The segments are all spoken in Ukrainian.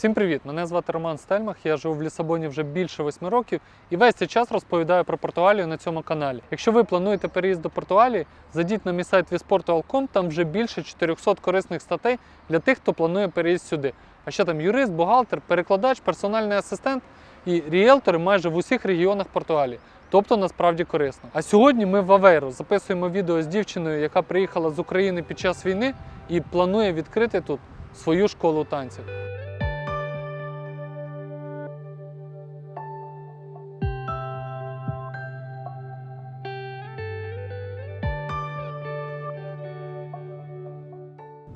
Всім привіт! Мене звати Роман Стельмах. Я живу в Лісабоні вже більше восьми років і весь цей час розповідаю про Португалію на цьому каналі. Якщо ви плануєте переїзд до Португалії, зайдіть на мій сайт visportual.com, там вже більше 400 корисних статей для тих, хто планує переїзд сюди. А ще там юрист, бухгалтер, перекладач, персональний асистент і ріелтори майже в усіх регіонах Португалії. Тобто насправді корисно. А сьогодні ми в Авейру записуємо відео з дівчиною, яка приїхала з України під час війни і планує відкрити тут свою школу танців.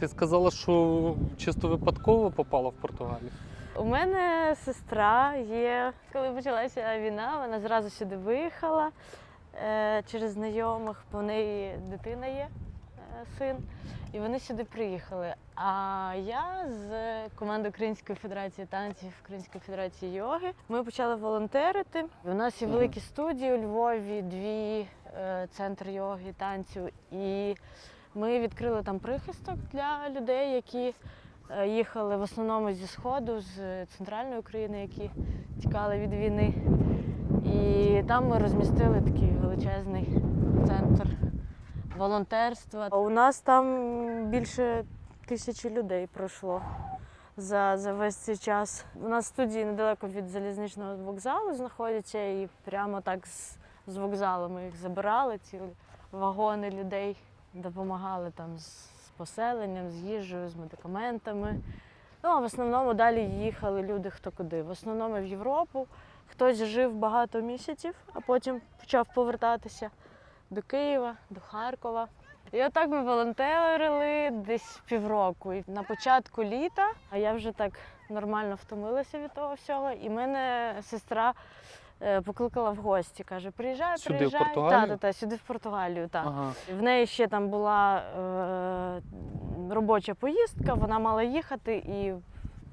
Ти сказала, що чисто випадково попала в Португалію. У мене сестра є. Коли почалася війна, вона зразу сюди виїхала е, через знайомих, бо в неї дитина є, е, син, і вони сюди приїхали. А я з команди Української федерації танців, Української федерації йоги. Ми почали волонтерити. У нас є великі студії у Львові, дві е, центр йоги, танцю. І ми відкрили там прихисток для людей, які е, їхали в основному зі Сходу, з центральної України, які тікали від війни. І там ми розмістили такий величезний центр волонтерства. У нас там більше тисячі людей пройшло за, за весь цей час. У нас студії недалеко від залізничного вокзалу знаходяться, і прямо так з, з вокзалу ми їх забирали, цілі вагони людей допомагали там з, поселенням, з їжею, з медикаментами. Ну, а в основному далі їхали люди хто куди. В основному в Європу. Хтось жив багато місяців, а потім почав повертатися до Києва, до Харкова. І отак ми волонтерили десь півроку. І на початку літа, а я вже так нормально втомилася від того всього. І мене сестра покликала в гості. Каже: приїжджай, Сюди, в приїжджай. Португалію? Та, та, та, сюди в Португалію. Так. Ага. В неї ще там була е, робоча поїздка, вона мала їхати і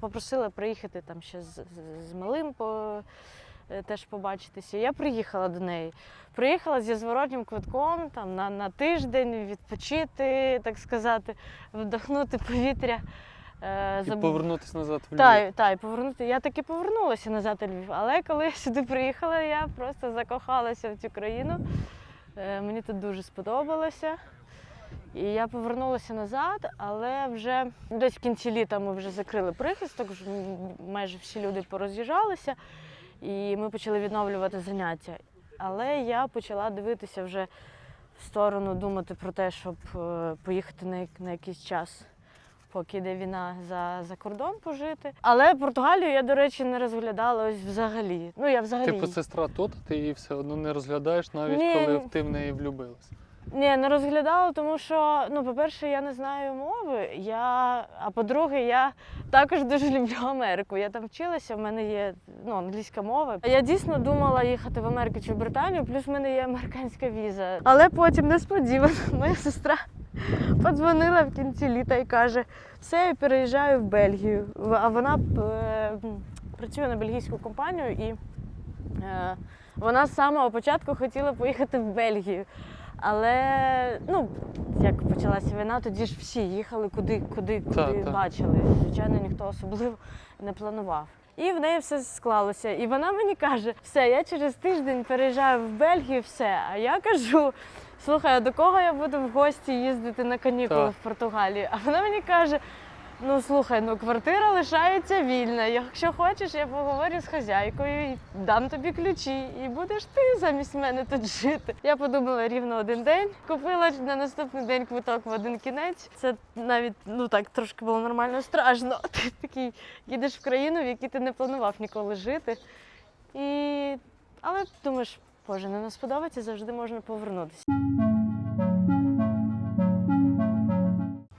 попросила приїхати там ще з, з, з малим по, е, теж побачитися. Я приїхала до неї. Приїхала зі зворотнім квитком там, на, на тиждень відпочити, так сказати, вдохнути повітря. Е, І повернутися назад в Львів. та, та, і повернути. Я таки повернулася назад у Львів. Але коли я сюди приїхала, я просто закохалася в цю країну. Е, Мені тут дуже сподобалося. І я повернулася назад, але вже десь в кінці літа ми вже закрили прихисток, майже всі люди пороз'їжджалися, і ми почали відновлювати заняття. Але я почала дивитися вже в сторону, думати про те, щоб е, поїхати на якийсь час поки йде війна за, за кордон пожити. Але Португалію я, до речі, не розглядала ось взагалі. Ну, я взагалі. Типу сестра тут, ти її все одно не розглядаєш, навіть Ні. коли ти в неї влюбилась. Ні, не розглядала, тому що, ну, по-перше, я не знаю мови. Я... А по-друге, я також дуже люблю Америку. Я там вчилася, в мене є ну, англійська мова. Я дійсно думала їхати в Америку чи в Британію, плюс в мене є американська віза. Але потім несподівано моя сестра подзвонила в кінці літа і каже: все, я переїжджаю в Бельгію. А вона е, працює на бельгійську компанію і е, вона з самого початку хотіла поїхати в Бельгію. Але ну, як почалася війна, тоді ж всі їхали куди, куди, куди Так, так. бачили. Звичайно, ніхто особливо не планував. І в неї все склалося. І вона мені каже: все, я через тиждень переїжджаю в Бельгію, все. А я кажу: слухай, а до кого я буду в гості їздити на канікули Так. в Португалію? А вона мені каже: ну слухай, ну квартира лишається вільна. Якщо хочеш, я поговорю з хазяйкою і дам тобі ключі, і будеш ти замість мене тут жити. Я подумала рівно один день. Купила на наступний день квиток в один кінець. Це навіть ну так трошки було нормально страшно. Ти такий їдеш в країну, в якій ти не планував ніколи жити. І... Але думаєш, боже, не нас сподобається, завжди можна повернутися.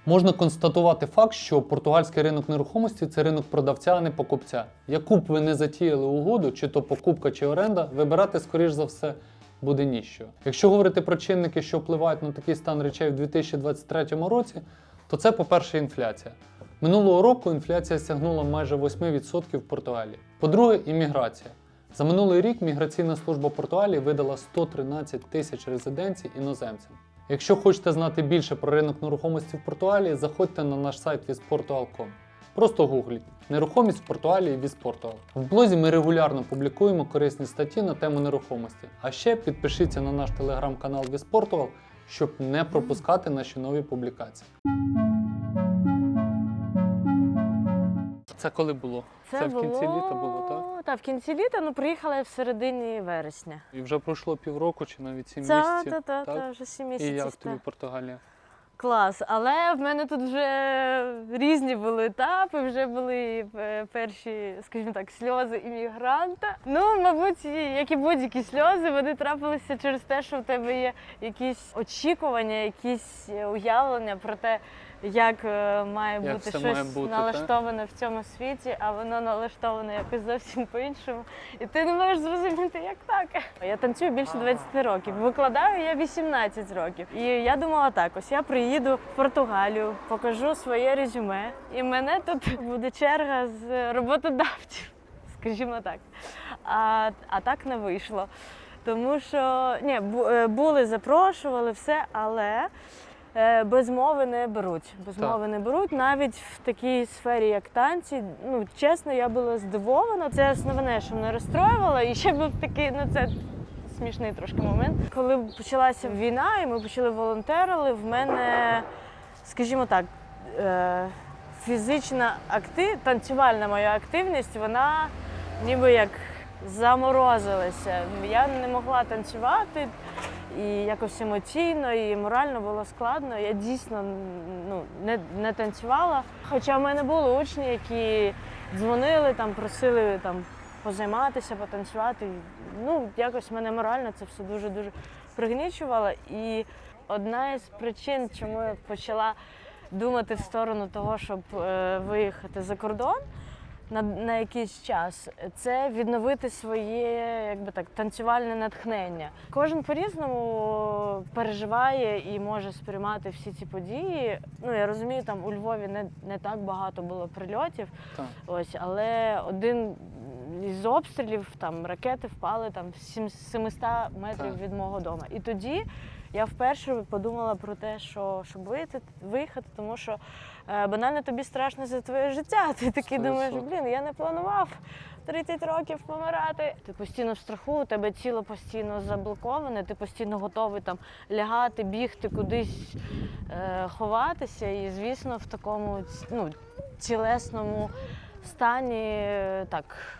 Можна констатувати факт, що португальський ринок нерухомості це ринок продавця, а не покупця. Яку б ви не затіяли угоду, чи то покупка, чи оренда, вибирати, скоріш за все, буде ніщо. Якщо говорити про чинники, що впливають на такий стан речей в 2023 році, то це, по-перше, інфляція. Минулого року інфляція сягнула майже 8% в Португалії. По-друге, імміграція. За минулий рік міграційна служба Португалії видала 113 тисяч резиденцій іноземцям. Якщо хочете знати більше про ринок нерухомості в Португалії, заходьте на наш сайт visportual.com. Просто гугліть нерухомість в Португалії Віспортуал. В блозі ми регулярно публікуємо корисні статті на тему нерухомості. А ще підпишіться на наш телеграм-канал Віспортуал, щоб не пропускати наші нові публікації. Це коли було? Це в кінці літа було, так? Так, в кінці літа, ну приїхала я в середині вересня. І вже пройшло півроку чи навіть сім Та, місяців. та, та, так? та, вже сім місяців. І як тобі Португалія? Клас. Але в мене тут вже різні були етапи, вже були е, перші, скажімо так, сльози іммігранта. Ну, мабуть, як і будь-які сльози, вони трапилися через те, що в тебе є якісь очікування, якісь е, уявлення про те, як е, має Як бути щось має бути, налаштоване в цьому світі, а воно налаштоване якось зовсім по-іншому. І ти не можеш зрозуміти, як так. Я танцюю більше 20 років. Викладаю я 18 років. І я думала так: ось я приїду в Португалію, покажу своє резюме, і мене тут буде черга з роботодавців, скажімо так. А, а так не вийшло. Тому що ні, е, були, запрошували все, але без мови не беруть. Без Так. мови не беруть навіть в такій сфері, як танці. Ну чесно, я була здивована. Це основне, що мене розстроювало. І ще був такий, ну це смішний трошки момент. Коли почалася війна, і ми почали волонтерили, в мене, скажімо так, е, фізична актив, танцювальна моя активність, вона ніби як заморозилася. Я не могла танцювати і якось емоційно, і морально було складно. Я дійсно ну, не, не танцювала. Хоча в мене були учні, які дзвонили, там, просили там, позайматися, потанцювати. Ну, якось мене морально це все дуже-дуже пригнічувало. І одна із причин, чому я почала думати в сторону того, щоб е, виїхати за кордон на, на якийсь час, це відновити своє якби так, танцювальне натхнення. Кожен по-різному переживає і може сприймати всі ці події. Ну, я розумію, там у Львові не, не так багато було прильотів, Так. ось, але один із обстрілів там ракети впали там в 700 метрів Так. від мого дому. І тоді я вперше подумала про те, що щоб виїхати, виїхати, тому що е, банально тобі страшно за твоє життя. Ти такий думаєш, блін, я не планував 30 років помирати. Ти постійно в страху, у тебе тіло постійно заблоковане, ти постійно готовий там лягати, бігти, кудись е, ховатися. І звісно, в такому ну, тілесному стані так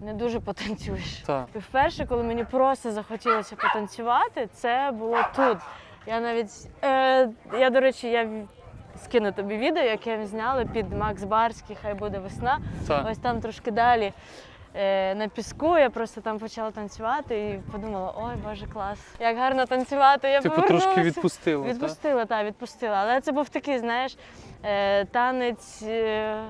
не дуже потанцюєш. Так. Вперше, коли мені просто захотілося потанцювати, це було тут. Я навіть, е, я, до речі, я скину тобі відео, яке ми зняли під Макс Барський, хай буде весна. Так. Ось там трошки далі е, на піску. Я просто там почала танцювати і подумала: ой, боже, клас, як гарно танцювати. Я Типу повернулася. трошки відпустило. так? Відпустила, так, відпустила. Але це був такий, знаєш, е, танець. е,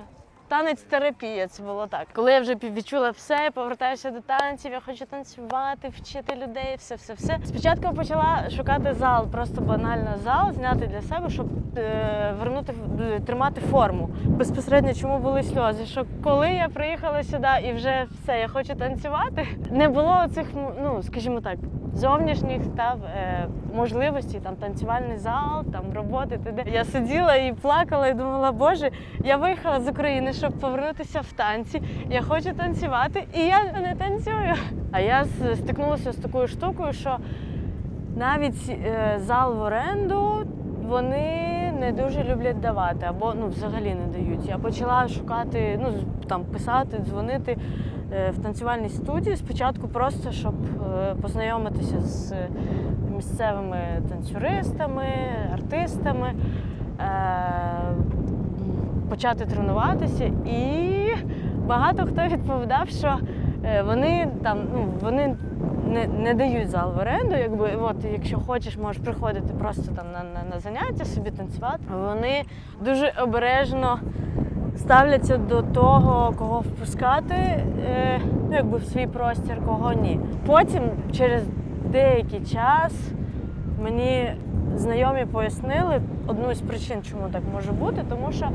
Танець терапія, це було так. Коли я вже відчула все, повертаюся до танців, я хочу танцювати, вчити людей, все, все, все. Спочатку почала шукати зал, просто банально зал, зняти для себе, щоб е, вернути е, тримати форму. Безпосередньо чому були сльози? Що коли я приїхала сюди і вже все, я хочу танцювати, не було цих, ну скажімо так, зовнішніх та е, можливостей, там танцювальний зал, там роботи. т.д. Я сиділа і плакала, і думала, боже, я виїхала з України, щоб повернутися в танці. Я хочу танцювати, і я не танцюю. А я стикнулася з такою штукою, що навіть е, зал в оренду вони не дуже люблять давати, або ну взагалі не дають. Я почала шукати, ну там писати, дзвонити е, в танцювальній студії. Спочатку просто щоб е, познайомитися з місцевими танцюристами, артистами. Почати тренуватися, і багато хто відповідав, що е, вони там ну вони не, не дають зал в оренду. Якби от, якщо хочеш, можеш приходити просто там на, на, на заняття собі танцювати. Вони дуже обережно ставляться до того, кого впускати, е, ну якби в свій простір, кого ні. Потім, через деякий час, мені знайомі пояснили одну з причин, чому так може бути, тому що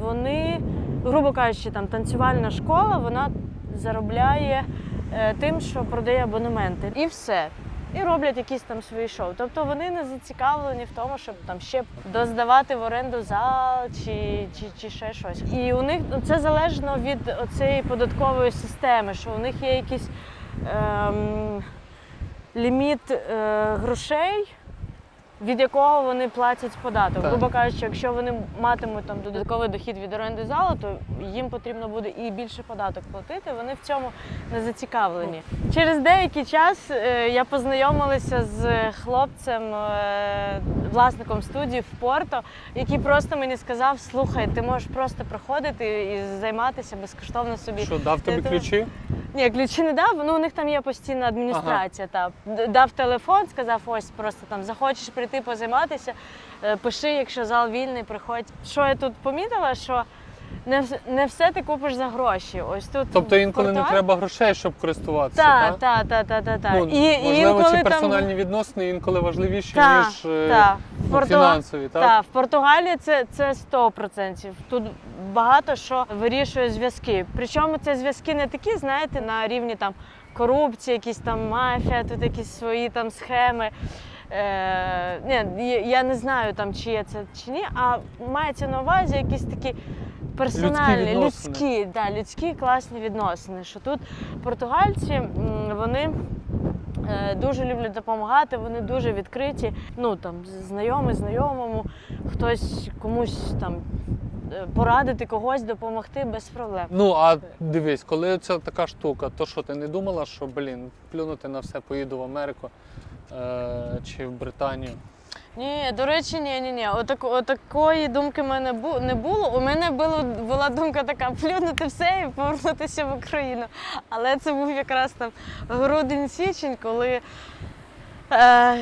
вони, грубо кажучи, там танцювальна школа, вона заробляє е, тим, що продає абонементи. І все. і роблять якісь там свої шоу. Тобто вони не зацікавлені в тому, щоб там ще доздавати в оренду зал чи, чи, чи ще щось. І у них ну, це залежно від цієї податкової системи, що у них є якийсь ем, ліміт е, грошей. Від якого вони платять податок. Так. Грубо кажучи, якщо вони матимуть там додатковий дохід від оренди залу, то їм потрібно буде і більше податок платити. Вони в цьому не зацікавлені. Через деякий час е, я познайомилася з хлопцем, е, власником студії в Порто, який просто мені сказав: слухай, ти можеш просто приходити і займатися безкоштовно собі. Що, дав тобі ключі? Ні, ключі не дав, ну у них там є постійна адміністрація. Та дав телефон, сказав, ось просто там захочеш прийти позайматися, е, пиши, якщо зал вільний, приходь. Що я тут помітила, що не, не все ти купиш за гроші. Ось тут Тобто інколи не треба грошей, щоб користуватися, Так, так? так, так, так, так. Ну, і, можливо, інколи ці там... персональні відносини інколи важливіші, Та, ніж е, та. ну, Порту- фінансові, так? Так, в Португалії це, це 100%. Тут багато що вирішує зв'язки. Причому це зв'язки не такі, знаєте, на рівні там корупції, якісь там мафія, тут якісь свої там схеми. Е, ні, я- не знаю там, чи є це чи ні, а мається на увазі якісь такі персональні, Людські людські, да, людські класні відносини. Що тут португальці вони е, дуже люблять допомагати, вони дуже відкриті. Ну там знайомий, знайомому, хтось комусь там е, порадити когось, допомогти без проблем. Ну, а дивись, коли це така штука, то що ти не думала, що блін, плюнути на все, поїду в Америку е, чи в Британію? Ні, до речі, ні, ні, ні. Отак, отакої думки в мене бу- не було. У мене було, була думка така плюнути все і повернутися в Україну. Але це був якраз там грудень-січень, коли е,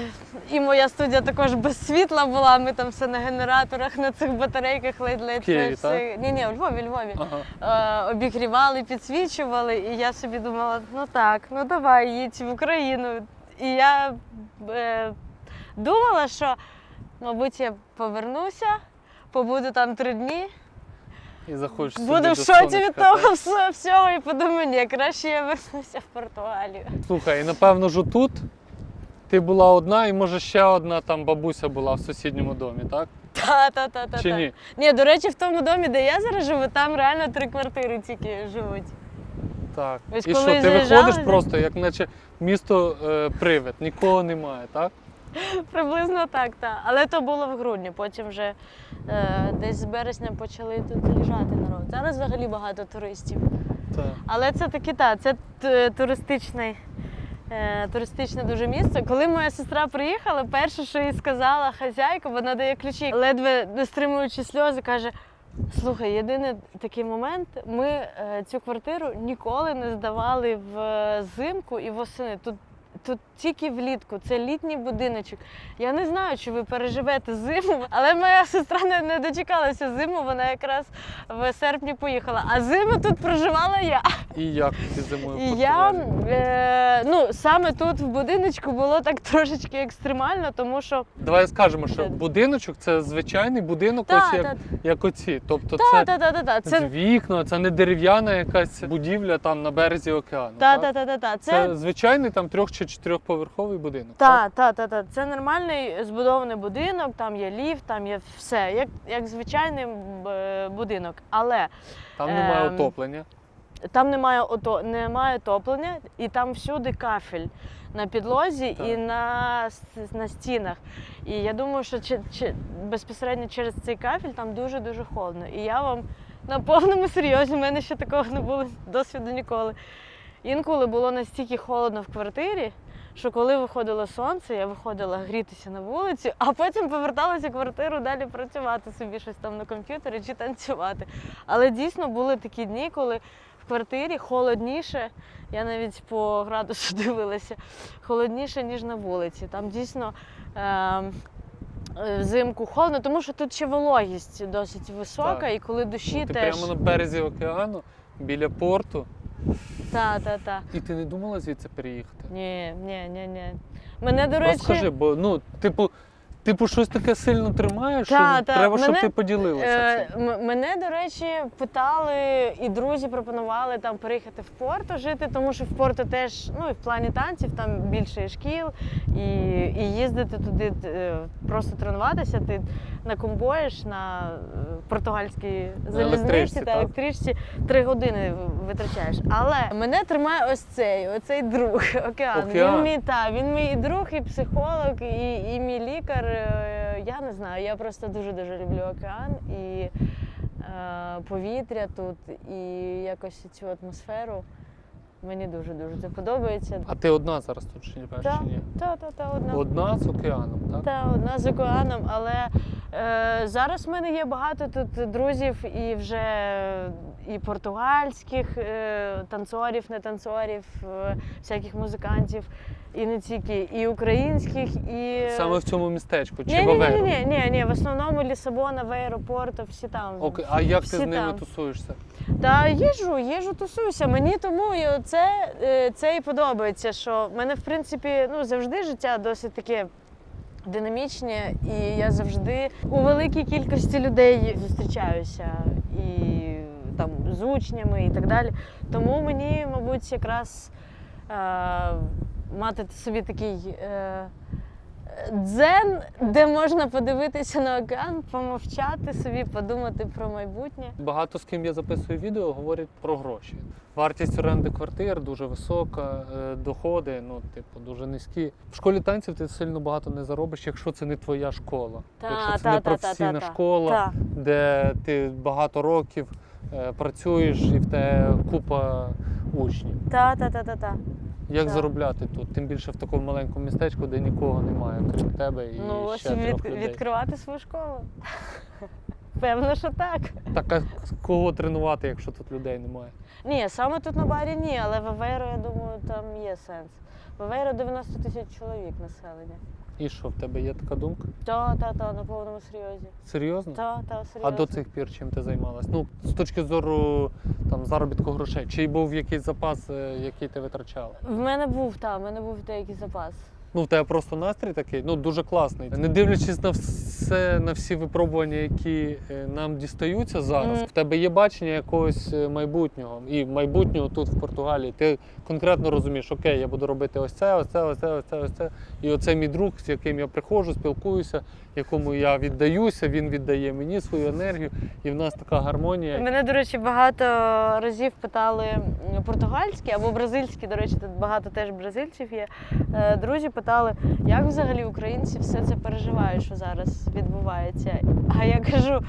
і моя студія також без світла була. Ми там все на генераторах, на цих батарейках ледь-ледь. Києві, все. Ні, ні, у Львові, Львові. Ага. Е, обігрівали, підсвічували, і я собі думала, ну так, ну давай, їдь в Україну. І я е, думала, що, мабуть, я повернуся, побуду там три дні, І захочеш буду в шоці від того всього і подумаю, ні, краще я вернуся в Португалію. Слухай, і напевно ж тут ти була одна, і може ще одна там бабуся була в сусідньому домі, так? Та, та, та, та, Чи та. ні? Ні, до речі, в тому домі, де я зараз живу, там реально три квартири тільки живуть. Так. Ось і що, ти заїжджали, виходиш просто, як наче місто е, привид, нікого немає, так? Приблизно так, так. Але то було в грудні. Потім вже е, десь з березня почали тут заїжджати народ. Зараз взагалі багато туристів. Так. Але це таки так, це т- туристичний. е, Туристичне дуже місце. Коли моя сестра приїхала, перше, що їй сказала хазяйка, вона дає ключі, ледве не стримуючи сльози, каже: Слухай, єдиний такий момент, ми е, цю квартиру ніколи не здавали в е, і восени. Тут, тут тільки влітку, це літній будиночок. Я не знаю, чи ви переживете зиму, але моя сестра не, не дочекалася зиму, вона якраз в серпні поїхала. А зиму тут проживала я. І як ти зимою І я е, ну, саме тут в будиночку було так трошечки екстремально, тому що Давай скажемо, що будиночок це звичайний будинок, та, ось як, та, як оці. Тобто та, це та, та, та, та, з це вікна, це не дерев'яна якась будівля там на березі океану. та, так? та, та, та, та, Це... це звичайний там трьох чи чотирьохповерховий будинок. Та, та, та, та. Це нормальний збудований будинок, там є ліфт, там є все, як, як звичайний е, будинок. Але Там немає Ем, отоплення. Там немає, ото, немає отоплення, і там всюди кафель на підлозі Так. і на, на стінах. І я думаю, що чи, чи, безпосередньо через цей кафель там дуже-дуже холодно. І я вам на повному серйозі, в мене ще такого не було досвіду ніколи. Інколи було настільки холодно в квартирі, що коли виходило сонце, я виходила грітися на вулицю, а потім поверталася в квартиру далі працювати собі щось там на комп'ютері чи танцювати. Але дійсно були такі дні, коли квартирі холодніше. Я навіть по градусу дивилася, холодніше, ніж на вулиці. Там дійсно ем, е, взимку холодно, тому що тут ще вологість досить висока, Так. і коли душі Ну, ти теж. прямо на березі океану, біля порту, Та, та, та. і ти не думала звідси переїхати? Ні, ні, ні, ні. Мене, до Ну, речі, скажи, бо ну, типу, типу, щось таке сильно тримаєш, Та, що та, треба, щоб ти поділилася. Е, мене, до речі, питали, і друзі пропонували там переїхати в Порто жити, тому що в Порто теж, ну і в плані танців там більше шкіл, і, і їздити туди е, просто тренуватися. Ти накомбоєш на е, португальській залізниці та електричці три години витрачаєш. Але мене тримає ось цей, оцей друг океан. Океан. Він мій та він мій і друг, і психолог, і, і мій лікар. Е, Я не знаю. Я просто дуже дуже люблю океан і е, повітря тут, і якось цю атмосферу. Мені дуже дуже це подобається. А ти одна зараз тут чи, Та, ні? та, та, та, одна. Одна з океаном, так? Та одна з океаном, але е, зараз в мене є багато тут друзів і вже і португальських е, танцорів, не танцорів, е, всяких музикантів, і не тільки, і українських, і Саме в цьому містечку чи ні, в ні, ні, ні, ні, ні, в основному Лісабона, в аеропорту, всі там. Окей. А як ти з ними там. тусуєшся? Та їжу, їжу тусуюся. Мені тому і це, це і подобається, що в мене, в принципі, ну завжди життя досить таке. Динамічне, і я завжди у великій кількості людей зустрічаюся і там з учнями і так далі. Тому мені, мабуть, якраз е, мати собі такий е, дзен, де можна подивитися на океан, помовчати собі, подумати про майбутнє. Багато з ким я записую відео, говорять про гроші. Вартість оренди квартир дуже висока, е, доходи, ну, типу, дуже низькі. В школі танців ти сильно багато не заробиш, якщо це не твоя школа. якщо це не професійна школа, Та. де ти багато років працюєш і в тебе купа учнів. Та, та, та, та, та. Як Так. заробляти тут? Тим більше в такому маленькому містечку, де нікого немає, крім тебе і Ну, ось ще трьох від, людей. відкривати свою школу. Певно, що так. Так а кого тренувати, якщо тут людей немає? Ні, саме тут на барі ні, але в Авейро, я думаю, там є сенс. В Авейро 90 тисяч чоловік населення. І що, в тебе є така думка? Та, та, та, на повному серйозі. Серйозно? Та, та, А до цих пір чим ти займалась? Ну, з точки зору там заробітку грошей, чи був якийсь запас, е, який ти витрачала? В мене був, так, в мене був деякий запас. Ну, в тебе просто настрій такий, ну дуже класний. Не дивлячись на все, на всі випробування, які е, нам дістаються зараз, Мгм. в тебе є бачення якогось е, майбутнього. І майбутнього тут в Португалії. Ти конкретно розумієш, окей, я буду робити ось це, ось це, ось це, ось це, ось це. І оце мій друг, з яким я приходжу, спілкуюся, якому я віддаюся, він віддає мені свою енергію, і в нас така гармонія. Мене, до речі, багато разів питали португальські або бразильські. До речі, тут багато теж бразильців є. Е, Друзі питали, як взагалі українці все це переживають, що зараз відбувається. А я кажу,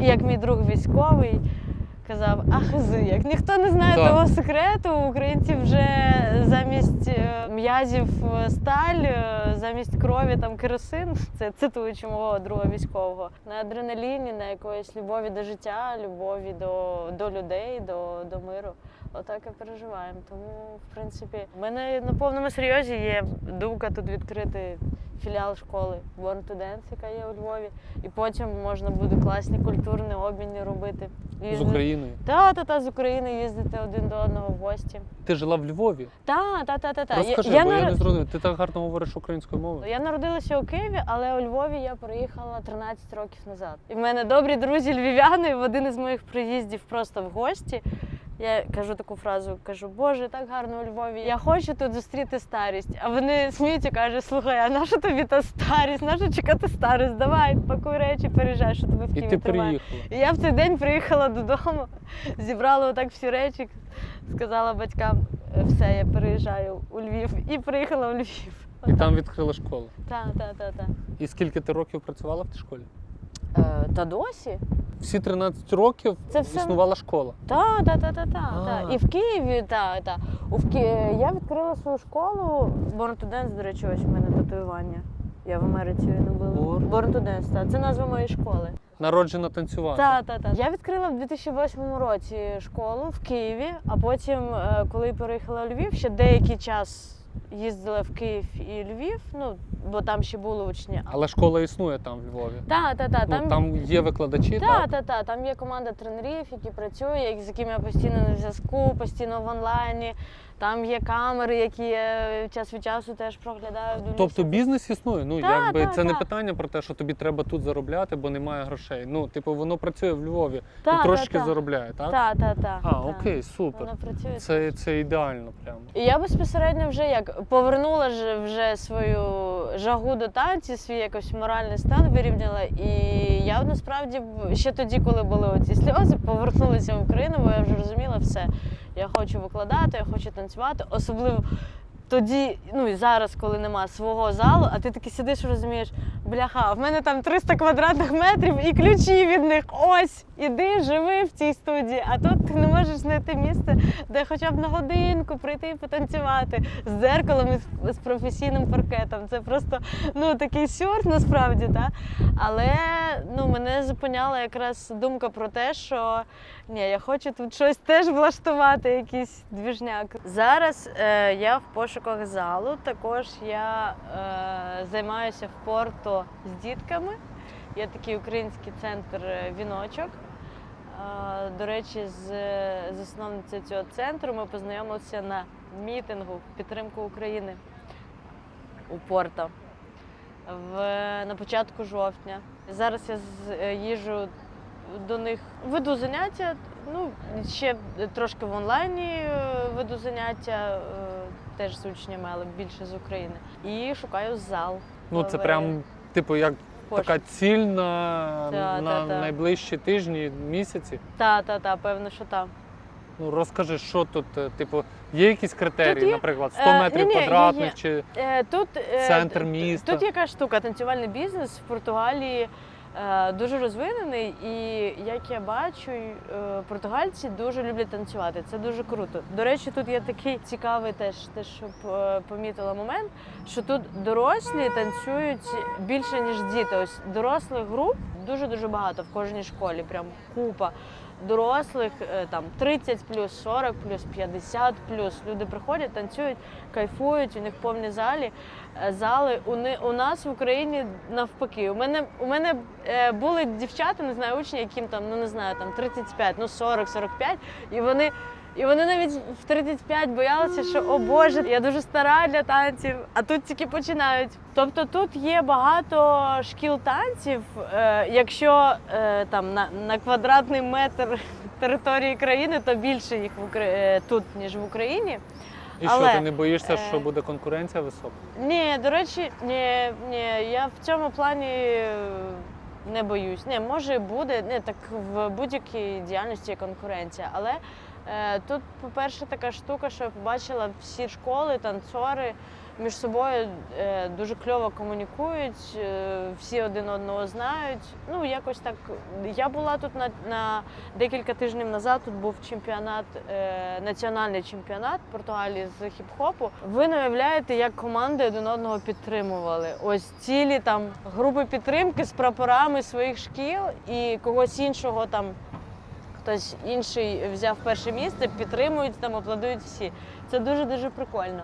як мій друг військовий. Казав, а як ніхто не знає того секрету, у українців вже замість е, м'язів е, сталь, е, замість крові там керосин. Це цитуючи мого друга військового. На адреналіні, на якоїсь любові до життя, любові до, до людей, до, до миру. Отак і переживаємо. Тому, в принципі, в мене на повному серйозі є думка тут відкрити філіал школи Born to Dance, яка є у Львові. І потім можна буде класні культурні обміни робити. З Україною. Та, та, та, з України їздити один до одного в гості. Ти жила в Львові? Та, та, та, та, та. Розкажи, я, бо я нар- не зрозумів. Ти так гарно говориш українською мовою. я народилася у Києві, але у Львові я приїхала 13 років назад. І в мене добрі друзі львів'яни в один із моїх приїздів просто в гості. Я кажу таку фразу: кажу, Боже, так гарно у Львові. Я хочу тут зустріти старість. А вони сміються, кажуть, слухай, а наша тобі та старість? Наша чекати старість? Давай, пакуй речі, переїжджай, що тебе в І Києві тримає. І я в цей день приїхала додому, зібрала отак всі речі, сказала батькам, «Е, все, я переїжджаю у Львів. І приїхала у Львів. І там відкрила школу. Так, так, так, так. І скільки ти років працювала в тій школі? Е, та досі? Всі 13 років Це все- існувала школа. Так, так, так, так, так. Та. І в Києві, так, так. Ки... Я відкрила свою школу Born to Dance, до речі, ось у мене татуювання. Я в Америці не була. Born? Born to Dance, так. Це назва моєї школи. Народжена танцювати. Так, так, так. Я відкрила в 2008 році школу в Києві, а потім, е, коли переїхала у Львів, ще деякий час їздила в Київ і Львів, ну бо там ще були учні. Але школа існує там в Львові. Так, так, так. Ну, Там, там є викладачі, та, так? та, та, там є команда тренерів, які працюють, з якими я постійно на зв'язку, постійно в онлайні. Там є камери, які я час від часу теж проглядаю. дивлюся. Тобто бізнес існує. Ну Та, якби та, це не питання про те, що тобі треба тут заробляти, бо немає грошей. Ну, типу, воно працює в Львові Та, і та, трошки та. заробляє, так? Та, та, та, А, та. окей, супер. Воно працює. Це, це ідеально прямо. І я безпосередньо вже як повернула ж вже свою жагу до танців, свій якось моральний стан вирівняла. І я насправді ще тоді, коли були оці сльози, повернулася в Україну, бо я вже розуміла все. Я хочу викладати, я хочу танцювати. Особливо тоді, ну і зараз, коли нема свого залу, а ти таки сидиш і розумієш, бляха, в мене там 300 квадратних метрів і ключі від них. Ось, іди, живи в цій студії. А тут ти не можеш знайти місце, де хоча б на годинку прийти і потанцювати з дзеркалом і з, професійним паркетом. Це просто ну такий сюр насправді, та? але ну мене зупиняла якраз думка про те, що ні, я хочу тут щось теж влаштувати, якийсь двіжняк. Зараз е, я в пошуках залу. Також я е, займаюся в порту з дітками. Є такий український центр е, віночок. Е, До речі, з засновницею цього центру ми познайомилися на мітингу в підтримку України у Порто в, на початку жовтня. Зараз я з- е, їжджу до них, веду заняття. Ну, ще трошки в онлайні е, веду заняття, е, теж з учнями, але більше з України. І шукаю зал. Ну це прям, типу, як в така ціль на, Та, на та, та. найближчі тижні, місяці. Та, та, та, певно, що так. Ну розкажи, що тут, е, типу, є якісь критерії, Тут є, наприклад, 100 е, метрів є, квадратних є. чи Е, Тут, Центр міста. Тут яка штука, танцювальний бізнес в Португалії дуже розвинений, і як я бачу, е, португальці дуже люблять танцювати. Це дуже круто. До речі, тут є такий цікавий теж, те, щоб е, помітила момент, що тут дорослі танцюють більше ніж діти. Ось дорослих груп дуже дуже багато в кожній школі, прям купа. Дорослих е, там 30 плюс, 40 плюс, 50 плюс. Люди приходять, танцюють, кайфують, у них повні залі. е, Зали у, не, у нас в Україні навпаки. У мене у мене е, були дівчата, не знаю, учні, яким там, ну не знаю, там 35, ну 40, 45, і вони. І вони навіть в 35 боялися, що о Боже, я дуже стара для танців, а тут тільки починають. Тобто тут є багато шкіл танців. Е, якщо е, там на, на квадратний метр території країни, то більше їх в Укра... е, тут, ніж в Україні. і Але, що ти не боїшся, що буде конкуренція висока? Ні, до речі, ні, ні, я в цьому плані не боюсь. Не, може буде. Не, так в будь-якій діяльності є конкуренція. Але тут, по-перше, така штука, що я побачила всі школи, танцори між собою е, дуже кльово комунікують, е, всі один одного знають. Ну, якось так. Я була тут на, на декілька тижнів назад. Тут був чемпіонат, е, національний чемпіонат Португалії з хіп-хопу. Ви не уявляєте, як команди один одного підтримували. Ось цілі там групи підтримки з прапорами своїх шкіл і когось іншого там. Хтось інший взяв перше місце, підтримують там, аплодують всі. Це дуже дуже прикольно.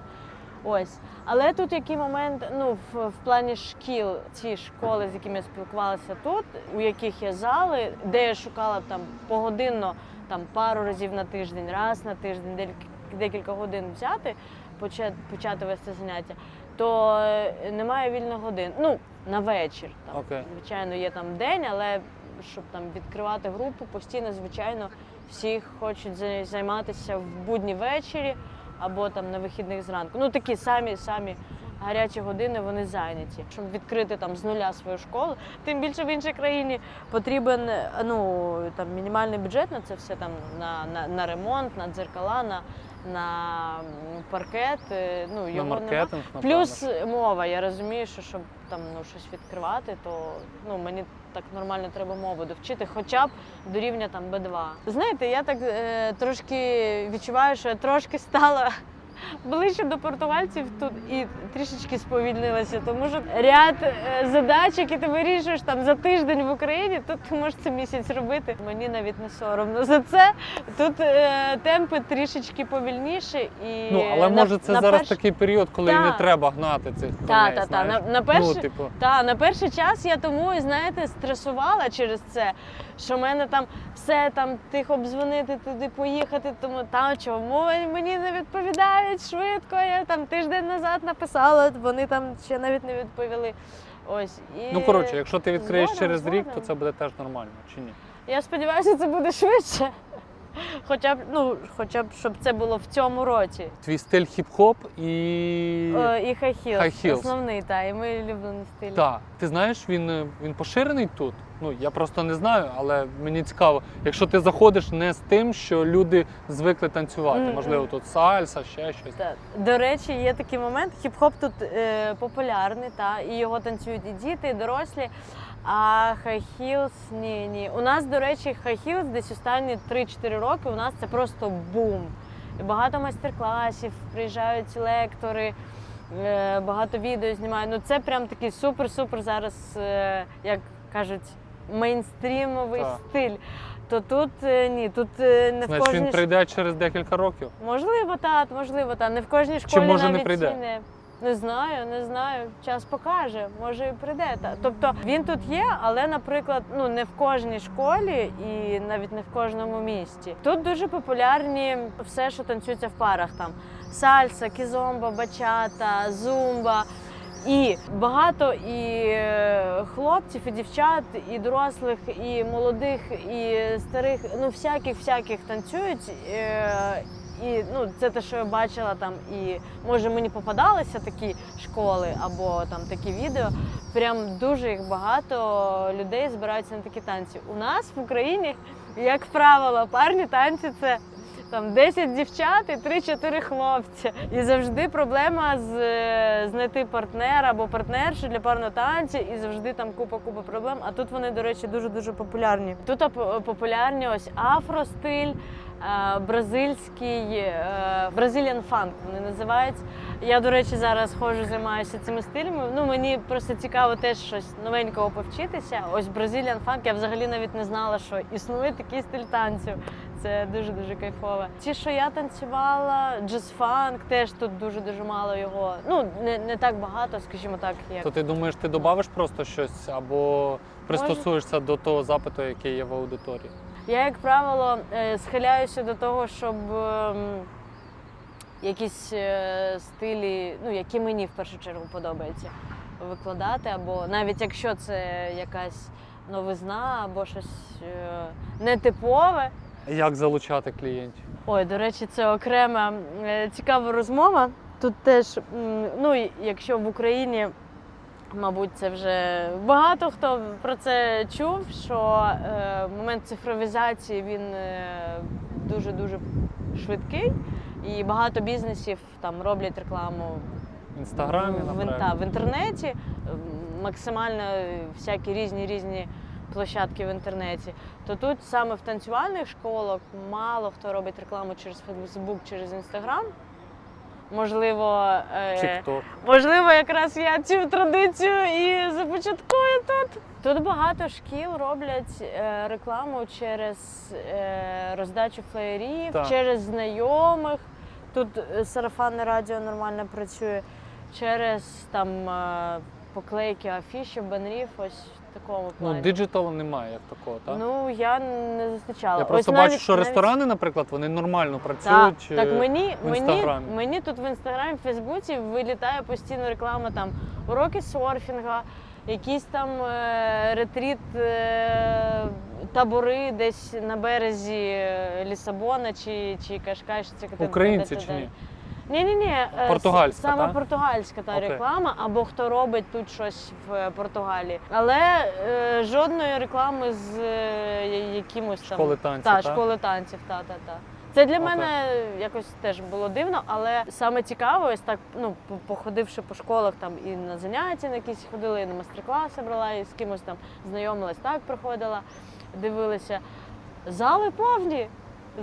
Ось. Але тут який момент, ну, в, в плані шкіл, ці школи, з якими я спілкувалася тут, у яких є зали, де я шукала там погодинно, там пару разів на тиждень, раз на тиждень, декілька, декілька годин взяти, почати, почати вести заняття, то е, немає вільних годин. Ну, на вечір. Там, Окей. Звичайно, є там день, але щоб там відкривати групу, постійно, звичайно, всі хочуть зай- займатися в будні ввечері або там на вихідних зранку. Ну такі самі самі гарячі години вони зайняті. Щоб відкрити там з нуля свою школу, тим більше в іншій країні потрібен е, ну там мінімальний бюджет на це все там на, на, на ремонт, на дзеркала, на, на паркет. е, Ну На його нема. маркетинг, напевно. Плюс мова. Я розумію, що щоб там ну щось відкривати, то ну мені так нормально треба мову довчити, хоча б до рівня там Б2. Знаєте, я так е, трошки відчуваю, що я трошки стала ближче до португальців тут і трішечки сповільнилася, тому що ряд е, задач, які ти вирішуєш там за тиждень в Україні, тут ти можеш це місяць робити. Мені навіть не соромно за це. Тут е, темпи трішечки повільніші і Ну, але на- може це на зараз перш- такий період, коли Та. не треба гнати цих коней, Та, та, та. На, на, перший, Ну, типу, та, на перший час я тому, і, знаєте, стресувала через це, що в мене там все там тихо обдзвонити, туди поїхати, тому там чому мені не відповідають швидко. Я там тиждень назад написала, вони там ще навіть не відповіли. Ось і ну коротше, якщо ти відкриєш згодом, через рік, то це буде теж нормально, чи ні? я сподіваюся, це буде швидше. Хоча б, ну, хоча б, щоб це було в цьому році. Твій стиль хіп-хоп і. Е, і high heels, High heels. основний, та, і мій улюблений стиль. Так, ти знаєш, він, е, він поширений тут. Ну я просто не знаю, але мені цікаво, якщо ти заходиш не з тим, що люди звикли танцювати, Мгм. можливо, тут сальса, ще щось. Так. До речі, є такий момент. Хіп-хоп тут е, популярний, та, і його танцюють і діти, і дорослі. А хай-хілс ні, ні. У нас, до речі, хай-хілс десь останні 3-4 роки у нас це просто бум. І багато майстер-класів, приїжджають лектори, е, багато відео знімають. Ну це прям такий супер-супер зараз, е, як кажуть, мейнстрімовий Так. стиль. То тут е, ні, тут не в Значить, кожній він прийде через декілька років. Можливо, так, можливо, та не в кожній школі може, не прийде? і не. Не знаю, не знаю. Час покаже, може і прийде. Та. Тобто він тут є, але, наприклад, ну не в кожній школі і навіть не в кожному місті. Тут дуже популярні все, що танцюється в парах. Там сальса, кізомба, бачата, зумба. І багато і е, хлопців, і дівчат, і дорослих, і молодих, і старих, ну всяких всяких танцюють. І ну, це те, що я бачила там, і може мені попадалися такі школи або там такі відео. Прям дуже їх багато людей збираються на такі танці. У нас в Україні, як правило, парні танці це там 10 дівчат і 3-4 хлопці. І завжди проблема з знайти партнера або партнершу для парного танцю, і завжди там купа-купа проблем. А тут вони, до речі, дуже дуже популярні. Тут популярні ось афростиль. е, Бразильський е, Brazilian funk вони називають. Я, до речі, зараз ходжу, займаюся цими стилями. Ну мені просто цікаво теж щось новенького повчитися. Ось Brazilian funk, я взагалі навіть не знала, що існує такий стиль танцю. Це дуже дуже кайфово. Ті, що я танцювала, джаз-фанк, теж тут дуже дуже мало його. Ну не, не так багато, скажімо так, як То ти думаєш, ти додавиш просто щось або пристосуєшся до того запиту, який є в аудиторії? Я, як правило, е, схиляюся до того, щоб ем, якісь е, стилі, ну які мені в першу чергу подобається, викладати, або навіть якщо це якась новизна або щось е, нетипове. Як залучати клієнтів? Ой, до речі, це окрема цікава розмова. Тут теж, ну якщо в Україні, мабуть, це вже багато хто про це чув, що е, момент цифровізації він е, дуже-дуже швидкий, і багато бізнесів там роблять рекламу В інстаграмі, в, в, та, в інтернеті, максимально всякі різні різні площадки в інтернеті. То тут саме в танцювальних школах мало хто робить рекламу через Фейсбук, через Інстаграм. Можливо, е, можливо, якраз я цю традицію і започаткую тут. Тут багато шкіл роблять е, рекламу через е, роздачу флеєрів, Так. через знайомих. Тут е, сарафанне радіо нормально працює, через там поклейки афіші, банерів, ось в такому Ну, диджиталу немає як такого, так? Ну, я не зустрічала. Я Ось просто бачу, навіть- що навіть- ресторани, наприклад, вони нормально працюють. так е, мені, в мені, мені тут в інстаграмі, в Фейсбуці вилітає постійно реклама там уроки серфінга, якісь там е, ретріт, е, табори десь на березі е, Лісабона чи, чи Кашкаш. Чи Українці чи ні? Ні, ні, ні. Португальська, саме та? португальська та Окей. реклама, або хто робить тут щось в е, Португалії. Але е, жодної реклами з е, якимось там Школи танців, та, та? школи танців, та, та, та. Це для Окей. мене якось теж було дивно, але саме цікаво, ось так, ну, походивши по школах там і на заняття на якісь ходила, і на майстер-класи брала, і з кимось там знайомилась, так приходила, дивилася. Зали повні.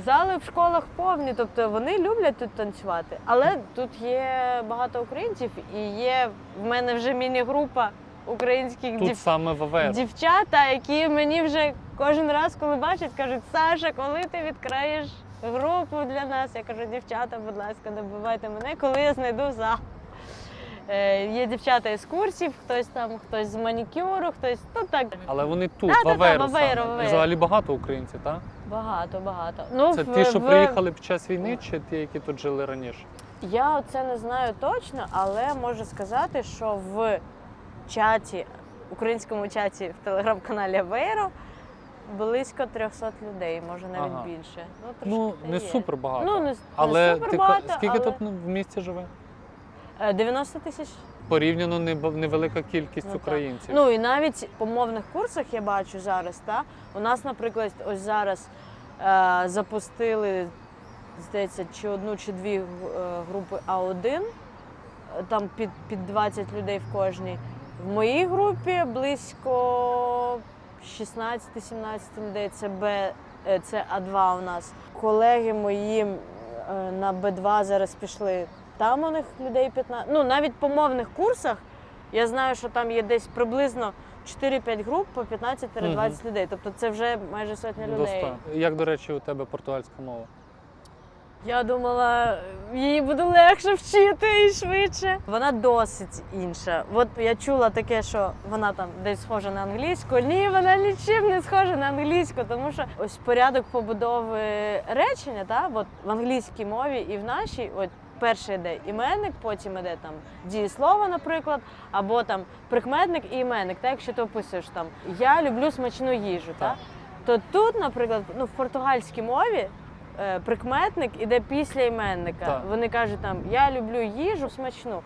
Зали в школах повні, тобто вони люблять тут танцювати. Але тут є багато українців і є в мене вже міні-група українських Тут дів... саме ВВС. дівчата, які мені вже кожен раз, коли бачать, кажуть, Саша, коли ти відкриєш групу для нас? Я кажу, дівчата, будь ласка, добивайте мене, коли я знайду зал. Е, є дівчата із курсів, хтось там, хтось з манікюру, хтось ну так Але вони тут, да, в да, Аверу в Аверу, саме. в І взагалі багато українців, так? Багато, багато. Ну, Це в- ті, що в- приїхали під час війни, чи ті, які тут жили раніше? Я це не знаю точно, але можу сказати, що в чаті, українському чаті в телеграм-каналі Авейро близько 300 людей, може навіть Ага. більше. Ну, Ну, не є. супер багато. Ну, не, Але не супер ти, багато, скільки але... тут ну, в місті живе? Е, 90 тисяч. Порівняно невелика кількість Ну, так. українців. Ну і навіть по мовних курсах я бачу зараз, та, у нас, наприклад, ось зараз е, запустили, здається, чи одну, чи дві е, групи А1, е, там під, під 20 людей в кожній. В моїй групі близько 16-17 людей. Це Б, е, це А2 у нас. Колеги мої е, на Б2 зараз пішли. Там у них людей 15. Ну, навіть по мовних курсах я знаю, що там є десь приблизно 4-5 груп по 15-20 людей. Тобто це вже майже сотня людей. 100. Як, до речі, у тебе португальська мова? Я думала, її буде легше вчити і швидше. Вона досить інша. От я чула таке, що вона там десь схожа на англійську. Ні, вона нічим не схожа на англійську, тому що ось порядок побудови речення, та, от в англійській мові і в нашій, от перший йде іменник, потім йде там дієслово, наприклад, або там прикметник і іменник. Та, якщо ти описуєш там я люблю смачну їжу, та, Так. то тут, наприклад, ну в португальській мові е, прикметник іде після іменника. Так. Вони кажуть там я люблю їжу смачну.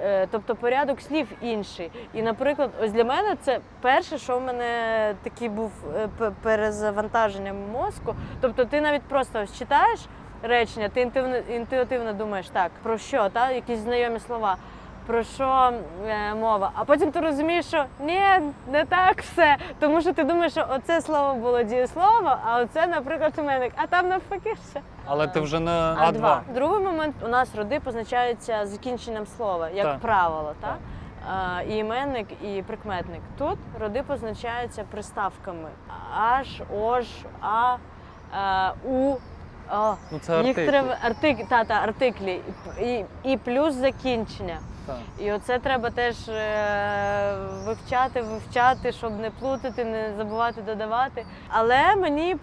Е, Тобто порядок слів інший. І, наприклад, ось для мене це перше, що в мене такий був е, перезавантаження мозку. Тобто, ти навіть просто ось читаєш речення, ти інтуїтивно, інтуїтивно думаєш, так, про що, та? якісь знайомі слова. Про що е, мова? А потім ти розумієш, що ні, не так все. Тому що ти думаєш, що оце слово було дієслово, а оце, наприклад, іменник, а там навпаки все. Але ти вже на А2. А2. Другий момент у нас роди позначаються закінченням слова, як Так. правило, так? Так. А, і іменник, і прикметник. Тут роди позначаються приставками аж, ож, а, а у. О, Ну це їх треба артик, та, та, артиклі і, і плюс закінчення. Так. І оце треба теж е, вивчати, вивчати, щоб не плутати, не забувати додавати. Але мені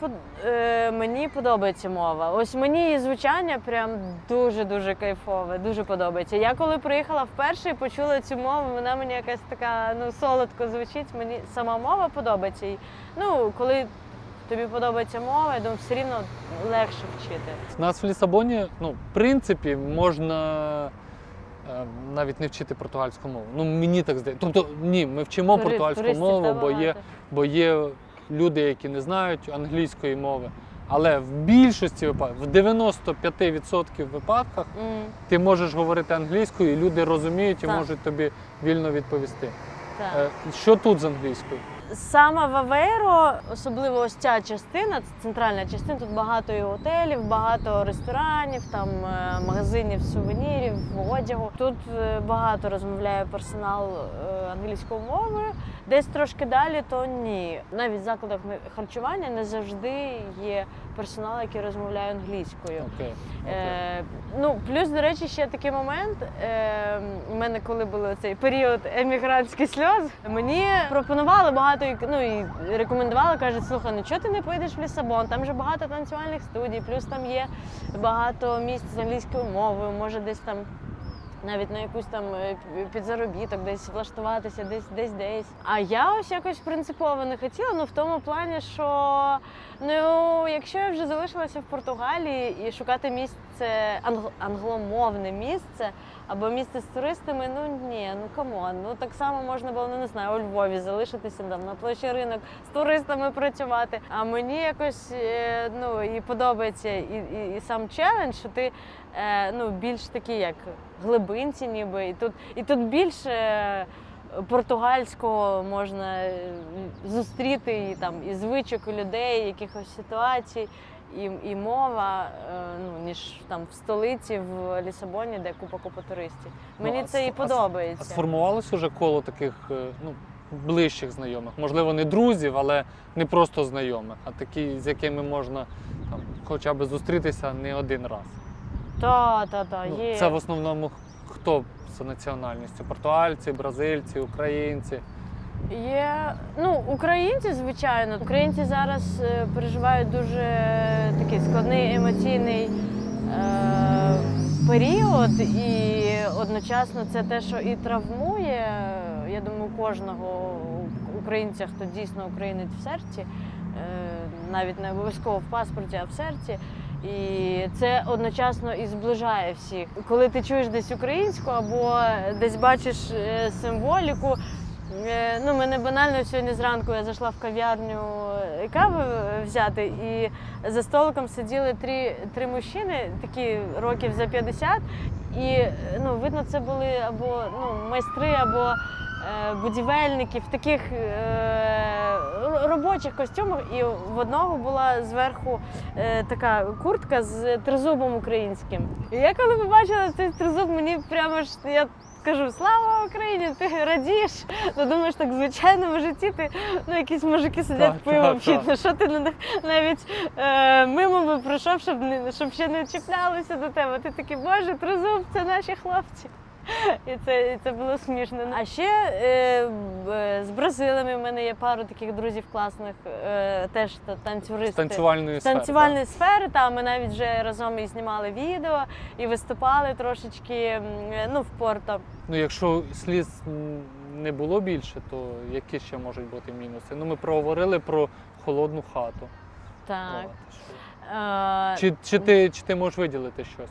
е, мені подобається мова. Ось мені її звучання прям дуже дуже кайфове, дуже подобається. Я коли приїхала вперше і почула цю мову, вона мені якась така ну солодко звучить. Мені сама мова подобається. І ну коли тобі подобається мова, я думаю, все рівно легше вчити. У нас в Лісабоні, ну, в принципі, можна е, навіть не вчити португальську мову. Ну, мені так здається. Тобто, ні, ми вчимо Тури- португальську мову, бо є, бо є люди, які не знають англійської мови. Але в більшості випадків, в 95% випадках, М, ти можеш говорити англійською, і люди розуміють і Так. можуть тобі вільно відповісти. так. Е, Що тут з англійською? Саме Ваверо, особливо ось ця частина, центральна частина, тут багато і готелів, багато ресторанів, там е, магазинів, сувенірів, одягу. Тут е, багато розмовляє персонал е, англійською мовою. Десь трошки далі, то ні. Навіть в закладах харчування не завжди є персонал, який розмовляє англійською. Okay. Okay. Е, ну, плюс, до речі, ще такий момент. Е, у мене, коли був цей період емігрантських сльоз, мені пропонували багато ну, і рекомендували, кажуть, слухай, ну чого ти не поїдеш в Лісабон? Там же багато танцювальних студій, плюс там є багато місць з англійською мовою, може десь там. Навіть на якусь там е, підзаробіток, десь влаштуватися, десь десь десь. А я ось якось принципово не хотіла, ну в тому плані, що ну якщо я вже залишилася в Португалії і шукати місце англ- англомовне місце або місце з туристами, ну ні, ну come on. Ну так само можна було, ну не знаю, у Львові залишитися там на площі ринок з туристами працювати. А мені якось е, ну і подобається і, і, і сам челендж, що ти е, ну більш такий як глибинці, ніби і тут і тут більше. е, Португальського можна е, зустріти і там і звичок у людей, якихось ситуацій. і, і мова, е, ну, ніж там в столиці, в Лісабоні, де купа купа туристів. Ну, Мені а це і а с- подобається. А сформувалось уже коло таких ну, ближчих знайомих? Можливо, не друзів, але не просто знайомих, а такі, з якими можна там, хоча б зустрітися не один раз. Та, та, та, Ну, є. Це в основному хто за національністю? Португальці, бразильці, українці. Є ну, українці, звичайно. Українці зараз е, переживають дуже такий складний емоційний е, період, і одночасно це те, що і травмує. Я думаю, кожного українця, хто дійсно українець в серці, е, навіть не обов'язково в паспорті, а в серці. І це одночасно і зближає всіх. Коли ти чуєш десь українську або десь бачиш е, символіку, Е, Ну, мене банально сьогодні зранку я зайшла в кав'ярню е, кави взяти, і за столиком сиділи три, три мужчини, такі років за 50, і ну, видно, це були або ну, майстри, або е, будівельники в таких е, робочих костюмах. І в одного була зверху е, така куртка з тризубом українським. І я коли побачила цей тризуб, мені прямо ж я кажу слава Україні, ти радієш. Ну думаєш, так в звичайному житті ти ну якісь мужики сидять Так, пиво п'ють. Ну що ти на них навіть е, мимо би пройшов, щоб не щоб ще не чіплялися до тебе. Ти такий, боже, тризуб, це наші хлопці. І це, і це було смішно. А ще е, е, з Бразилами в мене є пару таких друзів класних, е, теж та- З танцювальної сфери. танцювальної сфери, та ми навіть вже разом і знімали відео, і виступали трошечки ну, в Порто. Ну, якщо сліз не було більше, то які ще можуть бути мінуси? Ну, ми проговорили про холодну хату. Так. Е, Чи, чи, ти, чи ти можеш виділити щось?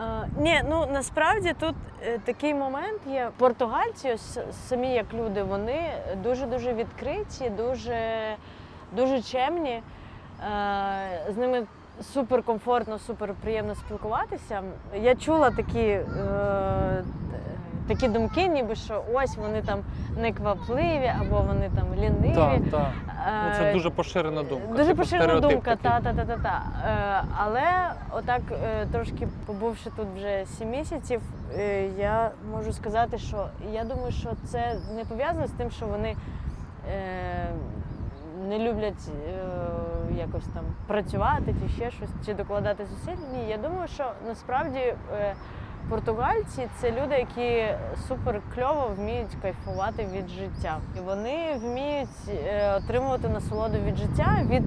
Е, ні, ну насправді тут е, такий момент є. Португальці, ось самі як люди, вони дуже дуже відкриті, дуже, дуже чемні. Е, з ними суперкомфортно, суперприємно спілкуватися. Я чула такі, такі думки, ніби що ось вони там неквапливі або вони там ліниві. Так, так. Ну, це Е, дуже поширена думка. Дуже типу, поширена думка, та, та, та, та, та. Е, але отак, е, трошки побувши тут вже сім місяців, я можу сказати, що я думаю, що це не пов'язано з тим, що вони не люблять якось там працювати чи ще щось, чи докладати зусиль. Ні, я думаю, що насправді. Португальці це люди, які супер кльово вміють кайфувати від життя. І вони вміють е, отримувати насолоду від життя, від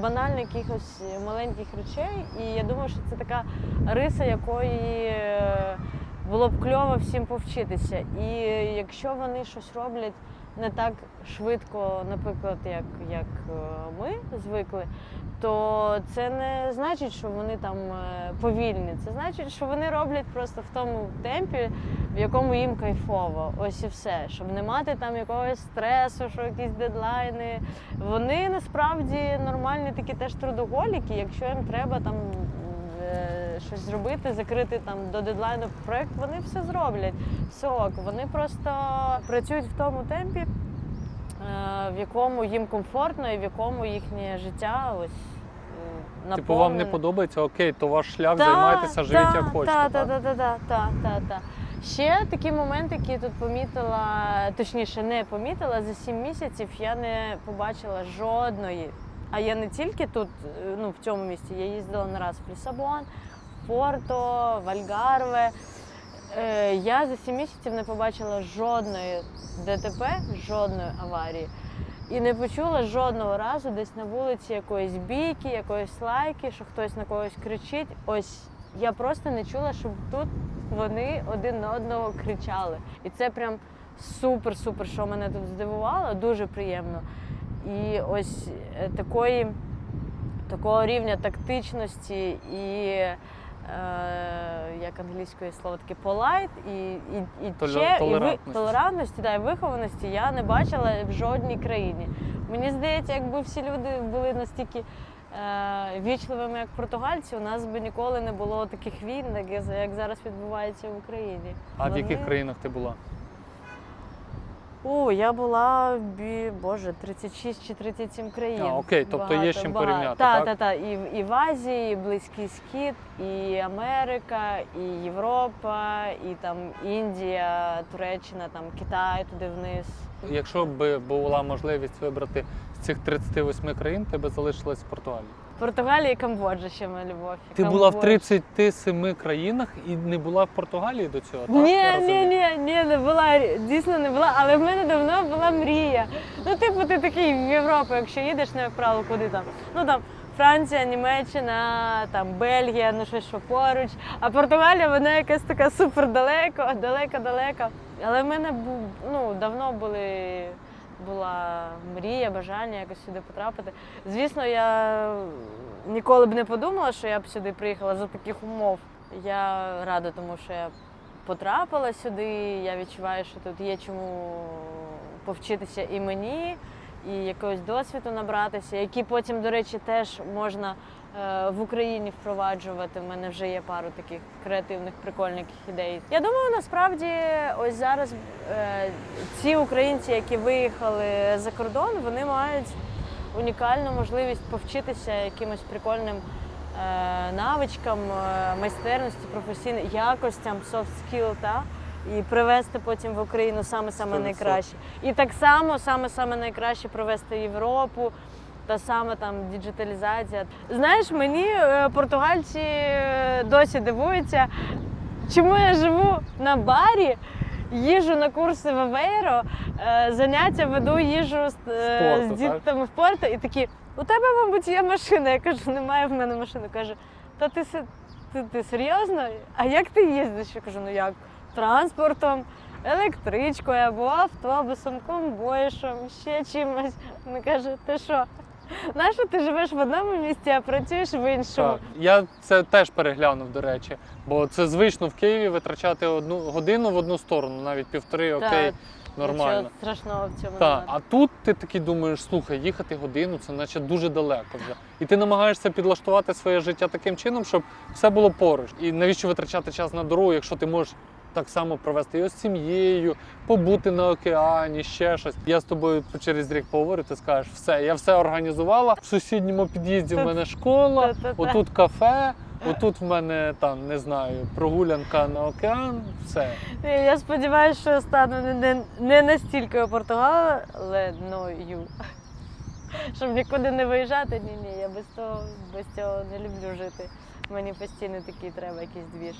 банальних якихось маленьких речей. І я думаю, що це така риса, якої е, було б кльово всім повчитися. І якщо вони щось роблять не так швидко, наприклад, як, як е, ми звикли, то це не значить, що вони там е, повільні. Це значить, що вони роблять просто в тому темпі, в якому їм кайфово. Ось і все. Щоб не мати там якогось стресу, що якісь дедлайни. Вони насправді нормальні такі теж трудоголіки. Якщо їм треба там е, щось зробити, закрити там до дедлайну проект, вони все зроблять. Все ок. Вони просто працюють в тому темпі, е, в якому їм комфортно і в якому їхнє життя ось. е, Типу, вам не подобається, окей, то ваш шлях, Та, займайтеся, живіть та, як хочете. Та, так? та, та, та, та, та. Ще такий момент, який тут помітила, точніше, не помітила за сім місяців, я не побачила жодної. А я не тільки тут, е, ну в цьому місті, я їздила не раз в Лісабон, Порто, в Альгарве. Е, Я за сім місяців не побачила жодної ДТП, жодної аварії. І не почула жодного разу десь на вулиці якоїсь бійки, якоїсь лайки, що хтось на когось кричить. Ось я просто не чула, щоб тут вони один на одного кричали. І це прям супер-супер, що мене тут здивувало, дуже приємно. І ось е, такої, такого рівня тактичності і. Е, як англійською слово таке polite і, і, і, Толе- че- і ви, толерантності. да, і вихованості я не бачила в жодній країні. Мені здається, якби всі люди були настільки е, вічливими, як португальці, у нас би ніколи не було таких війн, як, як зараз відбувається в Україні. А в яких країнах ти була? О, я була бі, боже, 36 чи 37 країн. А, окей, тобто є з чим порівняти, Так, так? так, так. І, в- і в Азії, і Близький Схід, і Америка, і Європа, і там Індія, Туреччина, там Китай туди вниз. Якщо б була можливість вибрати з цих 38 країн, ти би залишилась в Португалії. Португалія і Камбоджа ще моя любов. Ти була в Камбоджа. 37 країнах і не була в Португалії до цього, так? Ні, ні, ні, ні, не була, дійсно не була, але в мене давно була мрія. Ну, типу, ти такий в Європу, якщо їдеш, ну, як правило, куди там? Ну там Франція, Німеччина, там Бельгія, ну щось що поруч. А Португалія, вона якась така супер далеко, далеко. Але в мене ну, давно були. Була мрія, бажання якось сюди потрапити. Звісно, я ніколи б не подумала, що я б сюди приїхала за таких умов. Я рада, тому що я потрапила сюди. Я відчуваю, що тут є чому повчитися і мені, і якогось досвіду набратися, які потім, до речі, теж можна в Україні впроваджувати. У мене вже є пару таких креативних, прикольних ідей. Я думаю, насправді ось зараз е, ці українці, які виїхали за кордон, вони мають унікальну можливість повчитися якимось прикольним е, навичкам, е, майстерності, професійним якостям, soft skill, та? і привезти потім в Україну саме саме найкраще. І так само саме саме найкраще привезти в Європу. Та саме там діджиталізація. Знаєш, мені е, португальці е, досі дивуються, чому я живу на барі, їжу на курси в Авейро, е, заняття веду їжу з, Спорту, з дітками в порту, і такі, у тебе, мабуть, є машина. Я кажу, немає в мене машини. Каже, та ти, ти, ти серйозно? А як ти їздиш? Я кажу, ну як? Транспортом, електричкою або автобусом, комбойшом, ще чимось. Він каже, ти що? Нащо ти живеш в одному місці, а працюєш в іншому? Так. Я це теж переглянув, до речі, бо це звично в Києві витрачати одну годину в одну сторону, навіть півтори, Та, окей, нормально. Нічого страшного в цьому Так, немає. а тут ти такий думаєш, слухай, їхати годину, це наче дуже далеко вже. І ти намагаєшся підлаштувати своє життя таким чином, щоб все було поруч. І навіщо витрачати час на дорогу, якщо ти можеш так само провести його з сім'єю, побути на океані, ще щось. Я з тобою через рік поговорю, ти скажеш, все, я все організувала. В сусідньому під'їзді в мене школа, отут кафе, отут в мене там не знаю, прогулянка на океан. Все. Я сподіваюся, що стану не, не, не настільки Португаленою. Щоб нікуди не виїжджати, ні, ні, я без того без цього не люблю жити. Мені постійно такий треба якийсь двіж.